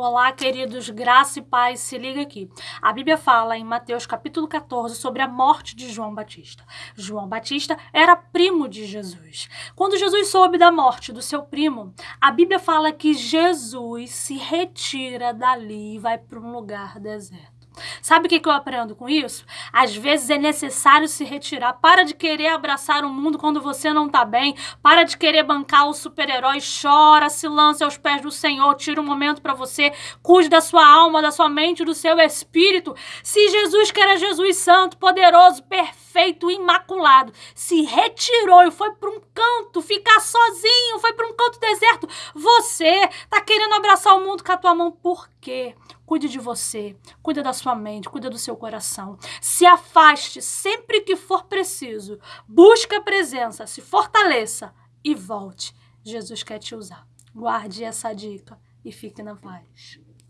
Olá, queridos, graça e paz, se liga aqui. A Bíblia fala em Mateus capítulo 14 sobre a morte de João Batista. João Batista era primo de Jesus. Quando Jesus soube da morte do seu primo, a Bíblia fala que Jesus se retira dali e vai para um lugar deserto. Sabe o que, eu aprendo com isso? Às vezes é necessário se retirar. Para de querer abraçar o mundo quando você não tá bem. Para de querer bancar o super-herói. Chora, se lança aos pés do Senhor. Tira um momento para você. Cuide da sua alma, da sua mente, do seu espírito. Se Jesus, que era Jesus santo, poderoso, perfeito, imaculado, se retirou e foi para um canto, ficar sozinho, foi para um canto deserto, você tá querendo abraçar o mundo com a tua mão por quê? Cuide de você, cuida da sua mente, cuida do seu coração. Se afaste sempre que for preciso. Busque a presença, se fortaleça e volte. Jesus quer te usar. Guarde essa dica e fique na paz.